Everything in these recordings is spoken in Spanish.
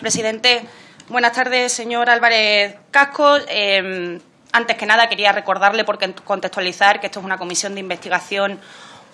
Presidente, buenas tardes, señor Álvarez Casco. Eh, antes que nada, quería recordarle, por contextualizar, que esto es una comisión de investigación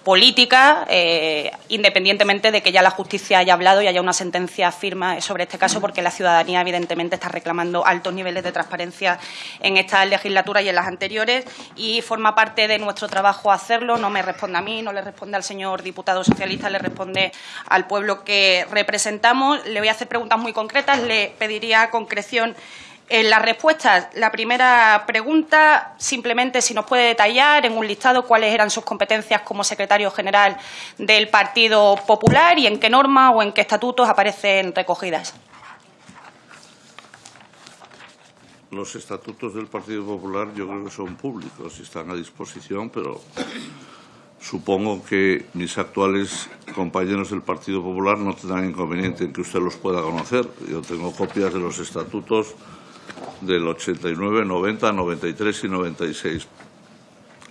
política, eh, independientemente de que ya la justicia haya hablado y haya una sentencia firme sobre este caso, porque la ciudadanía, evidentemente, está reclamando altos niveles de transparencia en esta legislatura y en las anteriores, y forma parte de nuestro trabajo hacerlo. No me responde a mí, no le responde al señor diputado socialista, le responde al pueblo que representamos. Le voy a hacer preguntas muy concretas. Le pediría concreción en las respuestas, la primera pregunta, simplemente si nos puede detallar en un listado cuáles eran sus competencias como secretario general del Partido Popular y en qué norma o en qué estatutos aparecen recogidas. Los estatutos del Partido Popular yo creo que son públicos y están a disposición, pero supongo que mis actuales compañeros del Partido Popular no tendrán inconveniente en que usted los pueda conocer. Yo tengo copias de los estatutos del 89, 90, 93 y 96.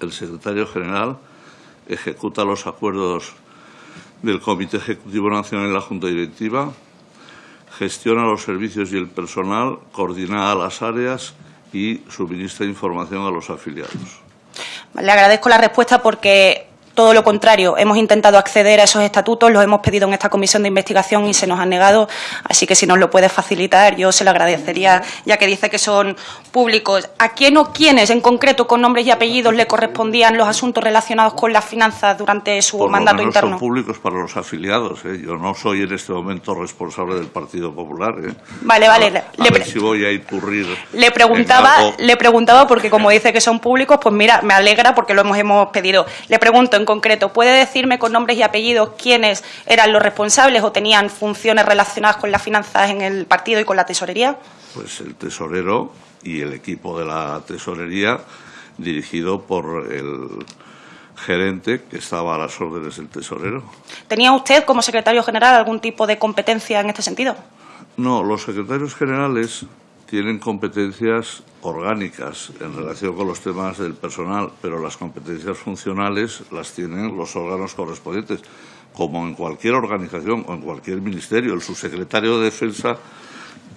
El secretario general ejecuta los acuerdos del Comité Ejecutivo Nacional y la Junta Directiva, gestiona los servicios y el personal, coordina las áreas y suministra información a los afiliados. Le agradezco la respuesta porque todo lo contrario, hemos intentado acceder a esos estatutos, los hemos pedido en esta comisión de investigación y se nos han negado, así que si nos lo puede facilitar yo se lo agradecería, ya que dice que son públicos. ¿A quién o quiénes en concreto con nombres y apellidos le correspondían los asuntos relacionados con las finanzas durante su mandato interno? son públicos para los afiliados. ¿eh? Yo no soy en este momento responsable del Partido Popular. ¿eh? Vale, vale. A, ver si voy a incurrir le preguntaba, le preguntaba porque como dice que son públicos, pues mira, me alegra porque lo hemos, hemos pedido. Le pregunto concreto, ¿puede decirme con nombres y apellidos quiénes eran los responsables o tenían funciones relacionadas con las finanzas en el partido y con la tesorería? Pues el tesorero y el equipo de la tesorería dirigido por el gerente que estaba a las órdenes del tesorero. ¿Tenía usted como secretario general algún tipo de competencia en este sentido? No, los secretarios generales tienen competencias orgánicas en relación con los temas del personal, pero las competencias funcionales las tienen los órganos correspondientes, como en cualquier organización o en cualquier ministerio. El subsecretario de Defensa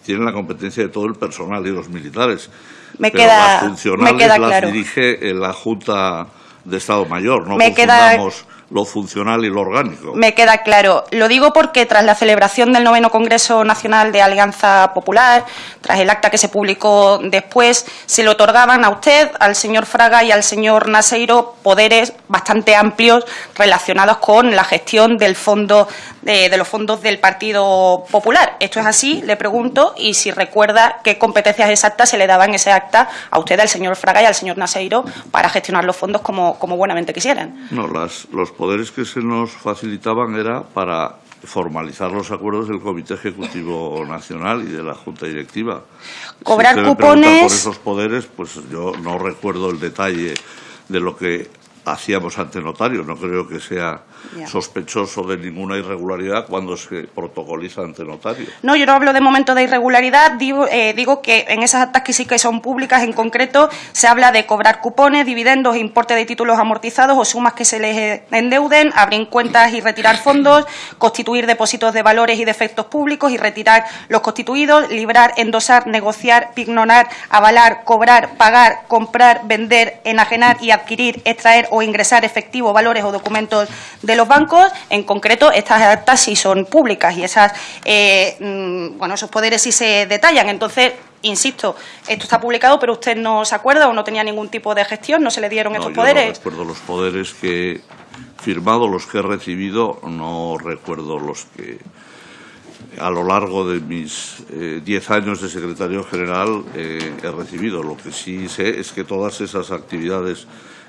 tiene la competencia de todo el personal y los militares. Me pero queda, las funcionales las dirige la Junta de Estado Mayor, no me confundamos lo funcional y lo orgánico. Me queda claro. Lo digo porque tras la celebración del noveno Congreso Nacional de Alianza Popular, tras el acta que se publicó después, se le otorgaban a usted, al señor Fraga y al señor Naseiro poderes bastante amplios relacionados con la gestión del fondo de, los fondos del Partido Popular. Esto es así, le pregunto, y si recuerda qué competencias exactas se le daban ese acta a usted, al señor Fraga y al señor Naseiro para gestionar los fondos como, como buenamente quisieran. No, las, los poderes que se nos facilitaban era para formalizar los acuerdos del Comité Ejecutivo Nacional y de la Junta Directiva. Cobrar cupones. por esos poderes, pues yo no recuerdo el detalle de lo que hacíamos ante notario. No creo que sea sospechoso de ninguna irregularidad cuando se protocoliza ante notario. No, yo no hablo de momento de irregularidad. Digo, eh, digo que en esas actas que sí que son públicas, en concreto, se habla de cobrar cupones, dividendos, importe de títulos amortizados o sumas que se les endeuden, abrir cuentas y retirar fondos, constituir depósitos de valores y de efectos públicos y retirar los constituidos, librar, endosar, negociar, pignorar, avalar, cobrar, pagar, comprar, vender, enajenar y adquirir, extraer o o ingresar efectivo, valores o documentos de los bancos. En concreto, estas actas sí son públicas y esas, eh, mm, bueno, esos poderes sí se detallan. Entonces, insisto, esto está publicado, pero usted no se acuerda o no tenía ningún tipo de gestión, no se le dieron estos poderes. No recuerdo los poderes que he firmado, los que he recibido, no recuerdo los que a lo largo de mis eh, diez años de secretario general eh, he recibido. Lo que sí sé es que todas esas actividades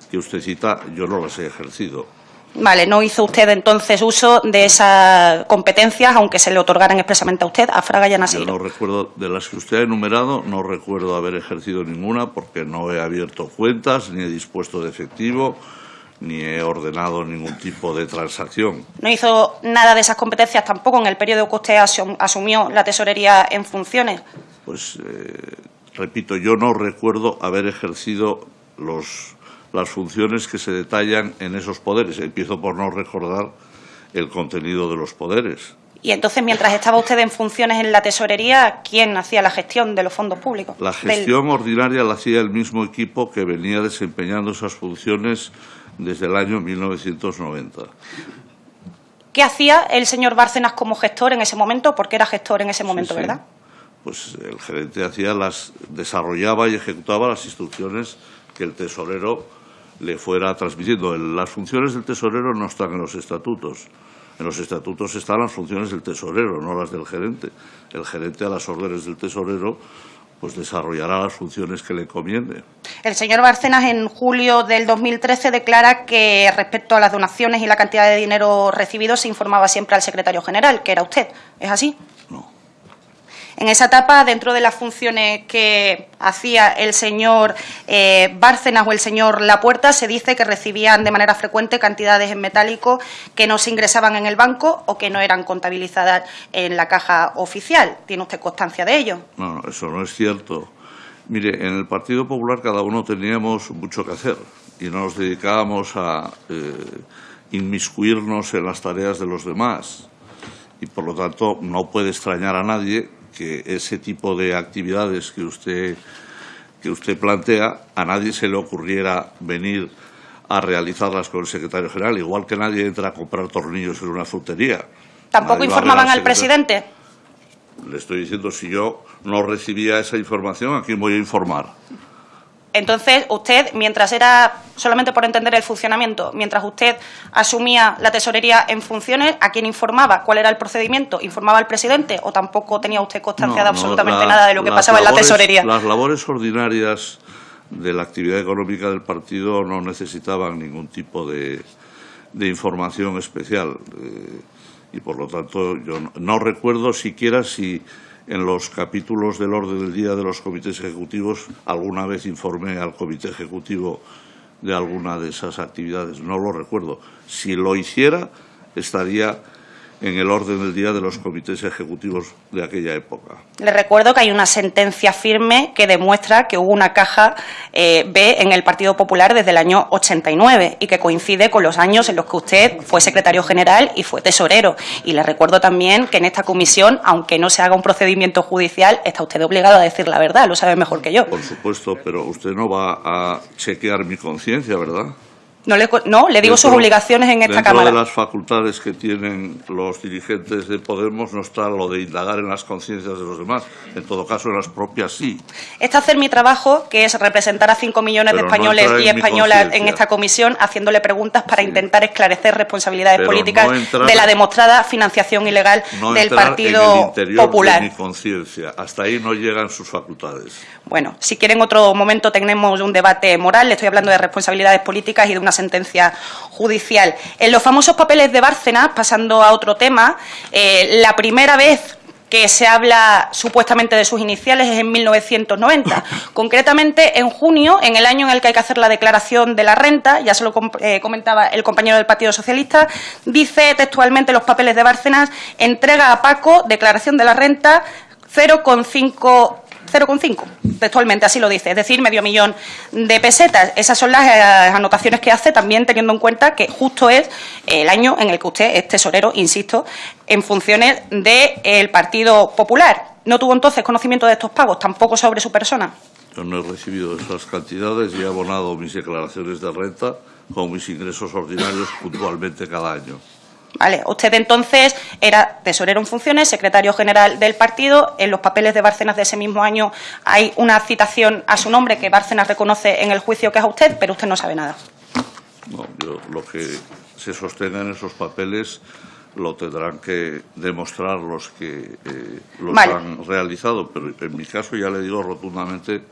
que usted cita, yo no las he ejercido. Vale, no hizo usted entonces uso de esas competencias, aunque se le otorgaran expresamente a usted, a Fraga y a Yo no recuerdo, de las que usted ha enumerado, no recuerdo haber ejercido ninguna porque no he abierto cuentas, ni he dispuesto de efectivo, ni he ordenado ningún tipo de transacción. ¿No hizo nada de esas competencias tampoco en el periodo que usted asumió la tesorería en funciones? Pues, eh, repito, yo no recuerdo haber ejercido los las funciones que se detallan en esos poderes. Empiezo por no recordar el contenido de los poderes. Y entonces, mientras estaba usted en funciones en la tesorería, ¿quién hacía la gestión de los fondos públicos? La gestión ordinaria la hacía el mismo equipo que venía desempeñando esas funciones desde el año 1990. ¿Qué hacía el señor Bárcenas como gestor en ese momento? Porque era gestor en ese momento, ¿verdad? Pues el gerente hacía las, desarrollaba y ejecutaba las instrucciones que el tesorero le fuera transmitiendo. Las funciones del tesorero no están en los estatutos. En los estatutos están las funciones del tesorero, no las del gerente. El gerente, a las órdenes del tesorero, pues desarrollará las funciones que le conviene. El señor Bárcenas en julio del 2013 declara que respecto a las donaciones y la cantidad de dinero recibido se informaba siempre al secretario general, que era usted. ¿Es así? En esa etapa, dentro de las funciones que hacía el señor eh, Bárcenas o el señor Lapuerta, se dice que recibían de manera frecuente cantidades en metálico que no se ingresaban en el banco o que no eran contabilizadas en la caja oficial. ¿Tiene usted constancia de ello? No, eso no es cierto. Mire, en el Partido Popular cada uno teníamos mucho que hacer y no nos dedicábamos a eh, inmiscuirnos en las tareas de los demás. Y por lo tanto no puede extrañar a nadie que ese tipo de actividades que usted, que usted plantea, a nadie se le ocurriera venir a realizarlas con el secretario general, igual que nadie entra a comprar tornillos en una frutería. ¿Tampoco informaban al presidente? Le estoy diciendo, si yo no recibía esa información, ¿a quién voy a informar? Entonces, usted, mientras era, solamente por entender el funcionamiento, mientras usted asumía la tesorería en funciones, ¿a quién informaba? ¿Cuál era el procedimiento? ¿Informaba al presidente o tampoco tenía usted constancia de absolutamente nada de lo que pasaba en la tesorería? Las labores ordinarias de la actividad económica del partido no necesitaban ningún tipo de, información especial. Eh, y por lo tanto, yo no recuerdo siquiera si en los capítulos del orden del día de los comités ejecutivos alguna vez informé al comité ejecutivo de alguna de esas actividades. No lo recuerdo. Si lo hiciera, estaría en el orden del día de los comités ejecutivos de aquella época. Le recuerdo que hay una sentencia firme que demuestra que hubo una caja eh, B en el Partido Popular desde el año 89 y que coincide con los años en los que usted fue secretario general y fue tesorero. Y le recuerdo también que en esta comisión, aunque no se haga un procedimiento judicial, está usted obligado a decir la verdad, lo sabe mejor que yo. Por supuesto, pero usted no va a chequear mi conciencia, ¿verdad? No le, no, le digo sus obligaciones en esta dentro Cámara. de las facultades que tienen los dirigentes de Podemos no está lo de indagar en las conciencias de los demás. En todo caso, en las propias sí. Está hacer mi trabajo, que es representar a cinco millones de españoles y españolas en esta comisión, haciéndole preguntas para intentar esclarecer responsabilidades políticas de la demostrada financiación ilegal del Partido en el Popular. De mi conciencia. Hasta ahí no llegan sus facultades. Bueno, si quieren otro momento tenemos un debate moral. Le estoy hablando de responsabilidades políticas y de una sentencia judicial. En los famosos papeles de Bárcenas, pasando a otro tema, eh, la primera vez que se habla supuestamente de sus iniciales es en 1990. Concretamente, en junio, en el año en el que hay que hacer la declaración de la renta, ya se lo eh, comentaba el compañero del Partido Socialista, dice textualmente los papeles de Bárcenas, entrega a Paco declaración de la renta 0,5 0,5, textualmente así lo dice, es decir, medio millón de pesetas. Esas son las eh, anotaciones que hace, también teniendo en cuenta que justo es el año en el que usted es tesorero, insisto, en funciones del Partido Popular. ¿No tuvo entonces conocimiento de estos pagos, tampoco sobre su persona? Yo no he recibido esas cantidades y he abonado mis declaraciones de renta con mis ingresos ordinarios puntualmente cada año. Vale, usted entonces era tesorero en funciones, secretario general del partido. En los papeles de Bárcenas de ese mismo año hay una citación a su nombre que Bárcenas reconoce en el juicio que es a usted, pero usted no sabe nada. No, yo lo que se sostenga en esos papeles lo tendrán que demostrar los que eh, los han realizado, pero en mi caso ya le digo rotundamente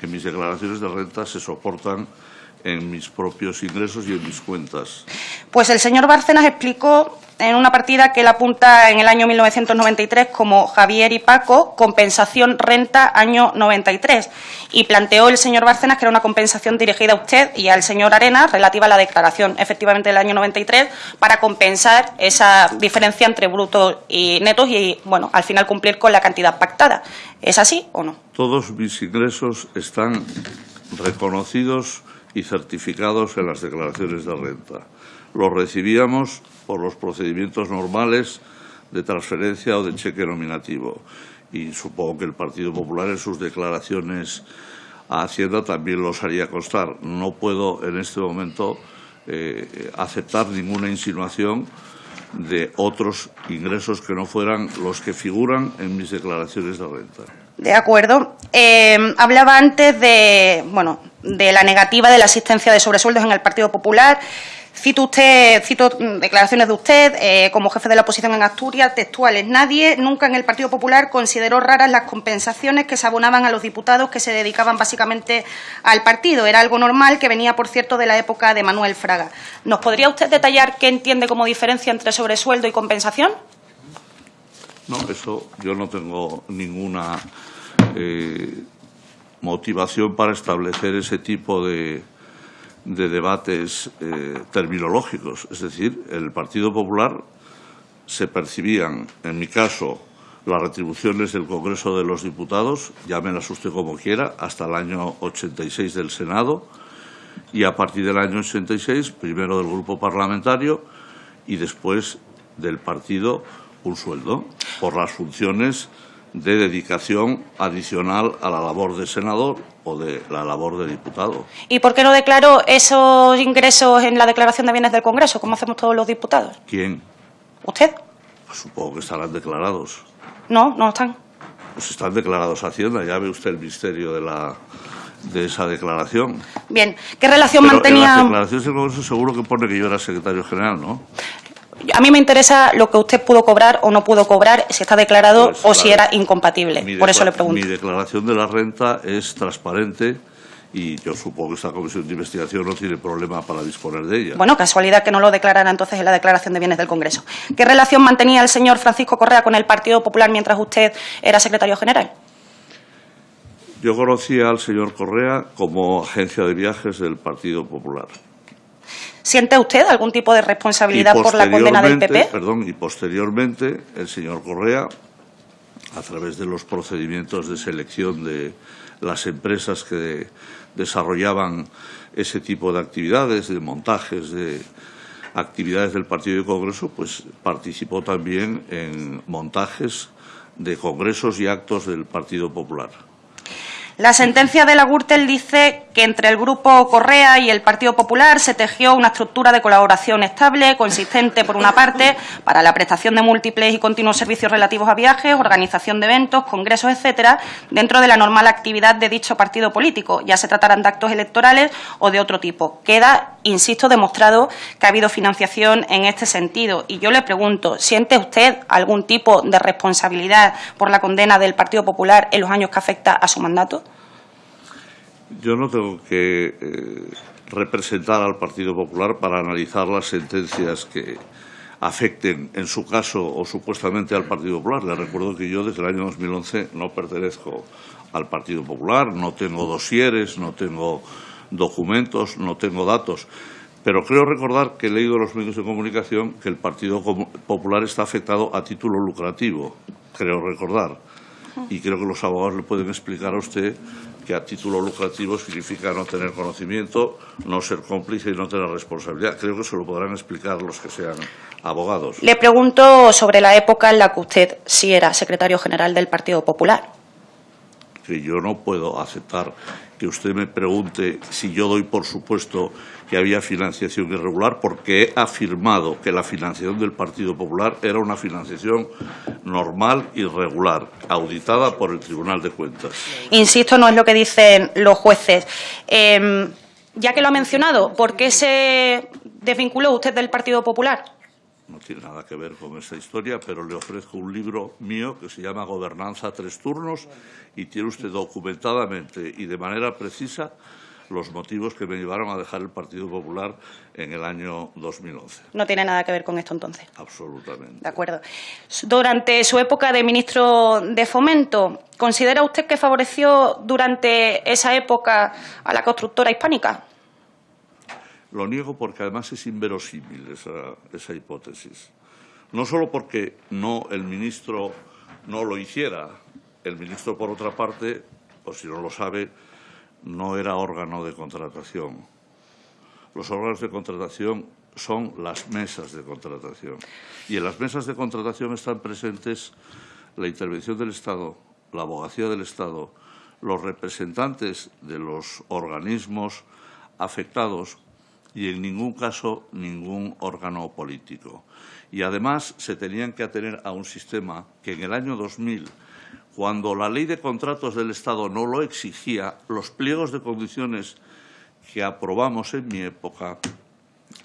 que mis declaraciones de renta se soportan en mis propios ingresos y en mis cuentas. Pues el señor Bárcenas explicó en una partida que él apunta en el año 1993 como Javier y Paco, compensación renta año 93. Y planteó el señor Bárcenas que era una compensación dirigida a usted y al señor Arena relativa a la declaración efectivamente del año 93 para compensar esa diferencia entre brutos y netos y, bueno, al final cumplir con la cantidad pactada. ¿Es así o no? Todos mis ingresos están reconocidos y certificados en las declaraciones de renta. Los recibíamos por los procedimientos normales de transferencia o de cheque nominativo. Y supongo que el Partido Popular en sus declaraciones a Hacienda también los haría constar. No puedo en este momento eh, aceptar ninguna insinuación de otros ingresos que no fueran los que figuran en mis declaraciones de renta. De acuerdo. Eh, hablaba antes de, bueno, de la negativa de la asistencia de sobresueldos en el Partido Popular. Cito usted, cito declaraciones de usted eh, como jefe de la oposición en Asturias, textuales. Nadie nunca en el Partido Popular consideró raras las compensaciones que se abonaban a los diputados que se dedicaban básicamente al partido. Era algo normal que venía, por cierto, de la época de Manuel Fraga. ¿Nos podría usted detallar qué entiende como diferencia entre sobresueldo y compensación? No, eso yo no tengo ninguna eh, motivación para establecer ese tipo de, de debates eh, terminológicos. Es decir, el Partido Popular se percibían, en mi caso, las retribuciones del Congreso de los Diputados, llámelas usted como quiera, hasta el año 86 del Senado y a partir del año 86, primero del Grupo Parlamentario y después del partido, un sueldo por las funciones de dedicación adicional a la labor de senador o de la labor de diputado. ¿Y por qué no declaró esos ingresos en la declaración de bienes del Congreso, como hacemos todos los diputados? ¿Quién? ¿Usted? Pues supongo que estarán declarados. No, no están. Pues están declarados a Hacienda, ya ve usted el misterio de la de esa declaración. Bien, ¿qué relación Pero mantenía...? En las declaraciones del Congreso seguro que pone que yo era secretario general, ¿no? A mí me interesa lo que usted pudo cobrar o no pudo cobrar, si está declarado Pues, o si era incompatible. Mi Por eso le pregunto. Mi declaración de la renta es transparente y yo supongo que esta comisión de investigación no tiene problema para disponer de ella. Bueno, casualidad que no lo declarara entonces en la declaración de bienes del Congreso. ¿Qué relación mantenía el señor Francisco Correa con el Partido Popular mientras usted era secretario general? Yo conocía al señor Correa como agencia de viajes del Partido Popular. ¿Siente usted algún tipo de responsabilidad por la condena del PP? Perdón, y posteriormente el señor Correa, a través de los procedimientos de selección de las empresas que desarrollaban ese tipo de actividades, de montajes, de actividades del Partido de Congreso, pues participó también en montajes de congresos y actos del Partido Popular. La sentencia de la Gürtel dice que entre el Grupo Correa y el Partido Popular se tejió una estructura de colaboración estable, consistente, por una parte, para la prestación de múltiples y continuos servicios relativos a viajes, organización de eventos, congresos, etcétera, dentro de la normal actividad de dicho partido político, ya se trataran de actos electorales o de otro tipo. Queda, insisto, demostrado que ha habido financiación en este sentido. Y yo le pregunto, ¿siente usted algún tipo de responsabilidad por la condena del Partido Popular en los años que afecta a su mandato? Yo no tengo que eh, representar al Partido Popular para analizar las sentencias que afecten, en su caso o supuestamente al Partido Popular. Le recuerdo que yo desde el año 2011 no pertenezco al Partido Popular, no tengo dosieres, no tengo documentos, no tengo datos. Pero creo recordar que he leído en los medios de comunicación que el Partido Popular está afectado a título lucrativo, creo recordar. Y creo que los abogados le pueden explicar a usted que a título lucrativo significa no tener conocimiento, no ser cómplice y no tener responsabilidad. Creo que se lo podrán explicar los que sean abogados. Le pregunto sobre la época en la que usted sí era secretario general del Partido Popular. Que yo no puedo aceptar que usted me pregunte si yo doy por supuesto que había financiación irregular, porque he afirmado que la financiación del Partido Popular era una financiación normal y regular, auditada por el Tribunal de Cuentas. Insisto, no es lo que dicen los jueces. Eh, ya que lo ha mencionado, ¿por qué se desvinculó usted del Partido Popular? No tiene nada que ver con esta historia, pero le ofrezco un libro mío que se llama Gobernanza tres turnos y tiene usted documentadamente y de manera precisa los motivos que me llevaron a dejar el Partido Popular en el año 2011. No tiene nada que ver con esto entonces. Absolutamente. De acuerdo. Durante su época de ministro de Fomento, ¿considera usted que favoreció durante esa época a la constructora hispánica? Lo niego porque además es inverosímil esa, esa hipótesis. No solo porque no el ministro no lo hiciera, el ministro por otra parte, por si no lo sabe, no era órgano de contratación. Los órganos de contratación son las mesas de contratación. Y en las mesas de contratación están presentes la intervención del Estado, la abogacía del Estado, los representantes de los organismos afectados y en ningún caso ningún órgano político. Y además se tenían que atener a un sistema que en el año 2000, cuando la ley de contratos del Estado no lo exigía, los pliegos de condiciones que aprobamos en mi época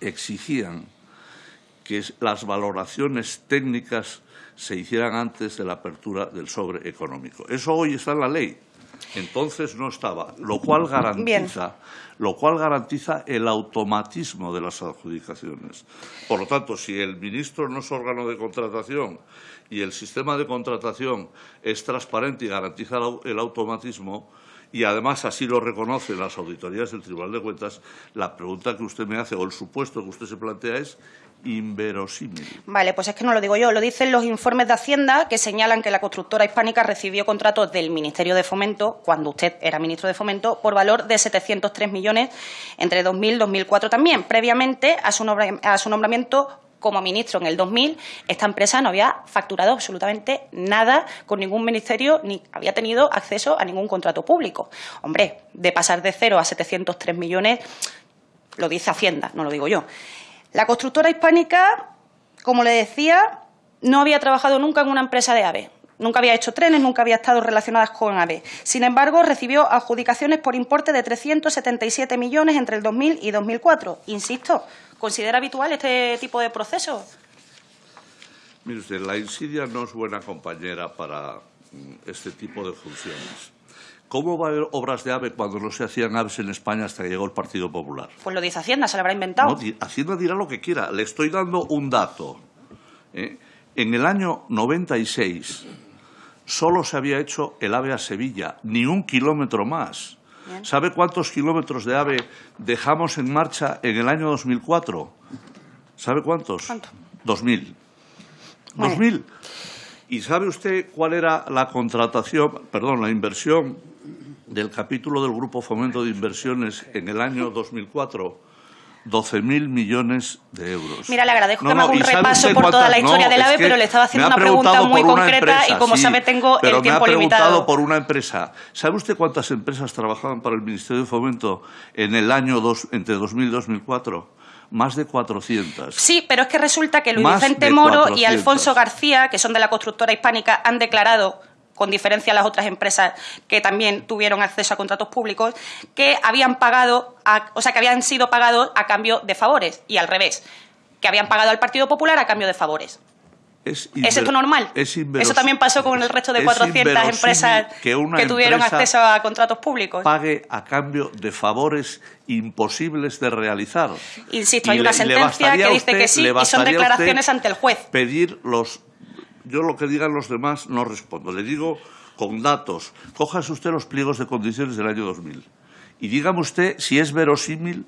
exigían que las valoraciones técnicas se hicieran antes de la apertura del sobre económico. Eso hoy está en la ley. Entonces no estaba, lo cual garantiza, lo cual garantiza el automatismo de las adjudicaciones. Por lo tanto, si el ministro no es órgano de contratación y el sistema de contratación es transparente y garantiza el automatismo, y además así lo reconocen las auditorías del Tribunal de Cuentas, la pregunta que usted me hace o el supuesto que usted se plantea es inverosímil. Vale, pues es que no lo digo yo, lo dicen los informes de Hacienda que señalan que la constructora hispánica recibió contratos del Ministerio de Fomento, cuando usted era ministro de Fomento, por valor de 703 millones entre 2000 y 2004 también. Previamente a su, a su nombramiento como ministro en el 2000, esta empresa no había facturado absolutamente nada con ningún ministerio ni había tenido acceso a ningún contrato público. Hombre, de pasar de cero a 703 millones, lo dice Hacienda, no lo digo yo. La constructora hispánica, como le decía, no había trabajado nunca en una empresa de AVE. Nunca había hecho trenes, nunca había estado relacionada con AVE. Sin embargo, recibió adjudicaciones por importe de 377 millones entre el 2000 y 2004. Insisto, ¿considera habitual este tipo de proceso? Mire usted, la insidia no es buena compañera para mm, este tipo de funciones. ¿Cómo va a haber obras de AVE cuando no se hacían aves en España hasta que llegó el Partido Popular? Pues lo dice Hacienda, se lo habrá inventado. Hacienda dirá lo que quiera. Le estoy dando un dato. ¿eh? En el año 96 solo se había hecho el AVE a Sevilla, ni un kilómetro más. ¿Sabe cuántos kilómetros de AVE dejamos en marcha en el año 2004? ¿Sabe cuántos? ¿Cuánto? 2000. 2000. ¿Y sabe usted cuál era la contratación, perdón, la inversión del capítulo del Grupo Fomento de Inversiones en el año 2004? 12.000 millones de euros. Mira, le agradezco que me haga un repaso por toda la historia del AVE, pero le estaba haciendo una pregunta muy concreta y, como sabe, tengo el tiempo limitado. me ha preguntado por una empresa. ¿Sabe usted cuántas empresas trabajaban para el Ministerio de Fomento en el año dos, entre 2000 y 2004? Más de 400. Sí, pero es que resulta que Luis Vicente Moro y Alfonso García, que son de la constructora hispánica, han declarado con diferencia a las otras empresas que también tuvieron acceso a contratos públicos, que habían pagado, o sea, que habían sido pagados a cambio de favores y al revés, que habían pagado al Partido Popular a cambio de favores. ¿Es, esto normal? Eso también pasó con el resto de 400 empresas que, tuvieron acceso a contratos públicos. Pague a cambio de favores imposibles de realizar. Insisto, hay una sentencia que dice que sí y son declaraciones ante el juez. Pedir los yo lo que digan los demás no respondo. Le digo con datos. Cójase usted los pliegos de condiciones del año 2000 y dígame usted si es verosímil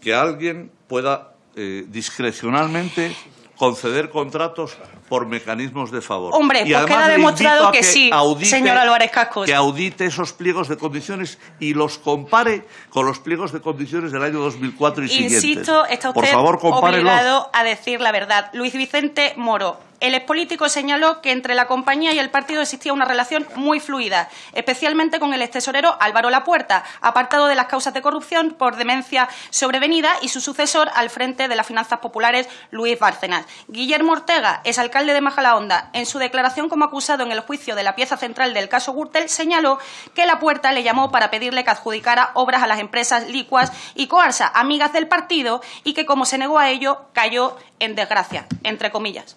que alguien pueda eh, discrecionalmente conceder contratos por mecanismos de favor. Hombre, pues queda demostrado que, sí, señor Álvarez Cascos. Que audite esos pliegos de condiciones y los compare con los pliegos de condiciones del año 2004 y Insisto, Insisto, está usted por favor, obligado a decir la verdad. Luis Vicente Moro, el expolítico señaló que entre la compañía y el partido existía una relación muy fluida, especialmente con el extesorero Álvaro Lapuerta, apartado de las causas de corrupción por demencia sobrevenida, y su sucesor al frente de las finanzas populares, Luis Bárcenas. Guillermo Ortega, es alcalde de Majalaonda, en su declaración como acusado en el juicio de la pieza central del caso Gürtel, señaló que Lapuerta le llamó para pedirle que adjudicara obras a las empresas Licuas y Coarsa, amigas del partido, y que como se negó a ello, cayó en desgracia, entre comillas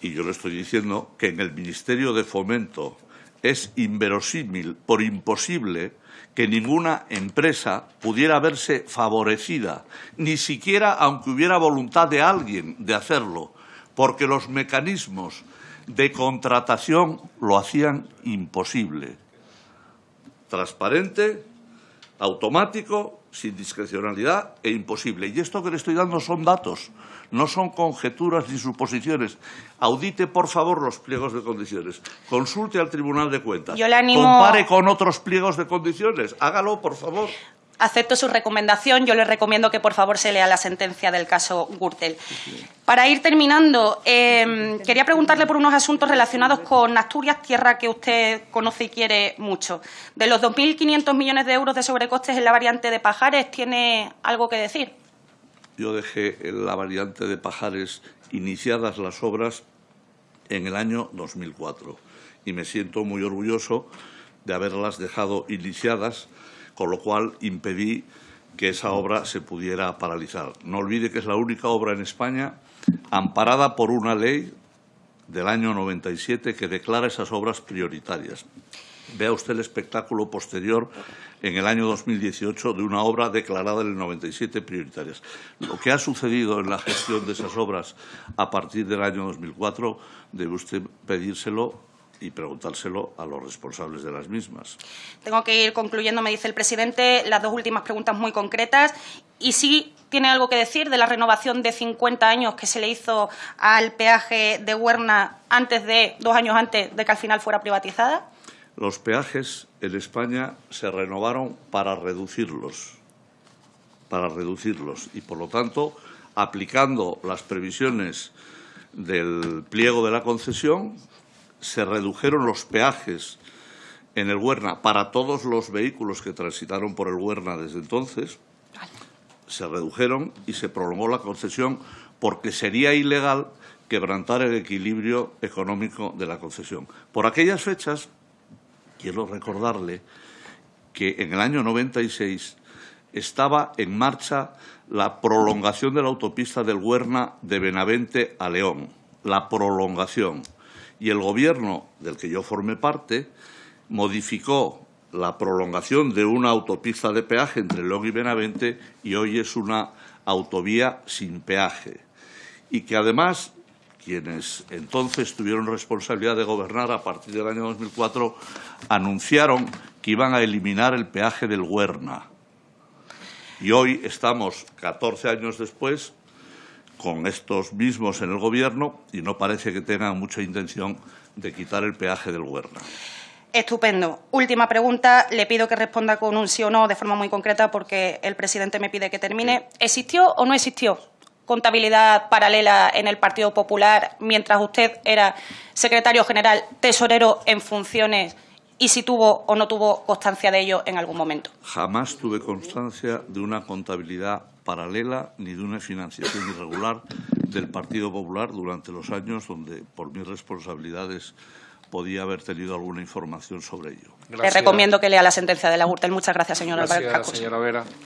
y yo le estoy diciendo que en el Ministerio de Fomento es inverosímil, por imposible, que ninguna empresa pudiera verse favorecida, ni siquiera aunque hubiera voluntad de alguien de hacerlo, porque los mecanismos de contratación lo hacían imposible. Transparente, automático, sin discrecionalidad e imposible. Y esto que le estoy dando son datos, no son conjeturas ni suposiciones. Audite, por favor, los pliegos de condiciones. Consulte al Tribunal de Cuentas. Yo le animo... Compare con otros pliegos de condiciones. Hágalo, por favor. Acepto su recomendación. Yo le recomiendo que, por favor, se lea la sentencia del caso Gürtel. Para ir terminando, eh, quería preguntarle por unos asuntos relacionados con Asturias, tierra que usted conoce y quiere mucho. De los 2.500 millones de euros de sobrecostes en la variante de Pajares, ¿tiene algo que decir? Yo dejé la variante de Pajares iniciadas las obras en el año 2004 y me siento muy orgulloso de haberlas dejado iniciadas, con lo cual impedí que esa obra se pudiera paralizar. No olvide que es la única obra en España amparada por una ley del año 97 que declara esas obras prioritarias. Vea usted el espectáculo posterior en el año 2018 de una obra declarada en el 97 prioritarias. Lo que ha sucedido en la gestión de esas obras a partir del año 2004 debe usted pedírselo y preguntárselo a los responsables de las mismas. Tengo que ir concluyendo, me dice el presidente, las dos últimas preguntas muy concretas. Y sí tiene algo que decir de la renovación de 50 años que se le hizo al peaje de Huerna antes de, dos años antes de que al final fuera privatizada. Los peajes en España se renovaron para reducirlos, para reducirlos y, por lo tanto, aplicando las previsiones del pliego de la concesión, se redujeron los peajes en el Huerna para todos los vehículos que transitaron por el Huerna desde entonces, se redujeron y se prolongó la concesión porque sería ilegal quebrantar el equilibrio económico de la concesión. Por aquellas fechas, quiero recordarle que en el año 96 estaba en marcha la prolongación de la autopista del Huerna de Benavente a León, la prolongación y el Gobierno del que yo formé parte modificó la prolongación de una autopista de peaje entre León y Benavente y hoy es una autovía sin peaje. Y que además quienes entonces tuvieron responsabilidad de gobernar a partir del año 2004 anunciaron que iban a eliminar el peaje del Huerna. Y hoy estamos, 14 años después, con estos mismos en el Gobierno y no parece que tengan mucha intención de quitar el peaje del Huerna. Estupendo. Última pregunta. Le pido que responda con un sí o no de forma muy concreta porque el presidente me pide que termine. ¿Existió o no existió contabilidad paralela en el Partido Popular mientras usted era secretario general tesorero en funciones y si tuvo o no tuvo constancia de ello en algún momento? Jamás tuve constancia de una contabilidad paralela ni de una financiación irregular del Partido Popular durante los años donde, por mis responsabilidades, podía haber tenido alguna información sobre ello. Le recomiendo que lea la sentencia de la Gürtel. Muchas gracias, señora Gracias, Álvarez señora Vera.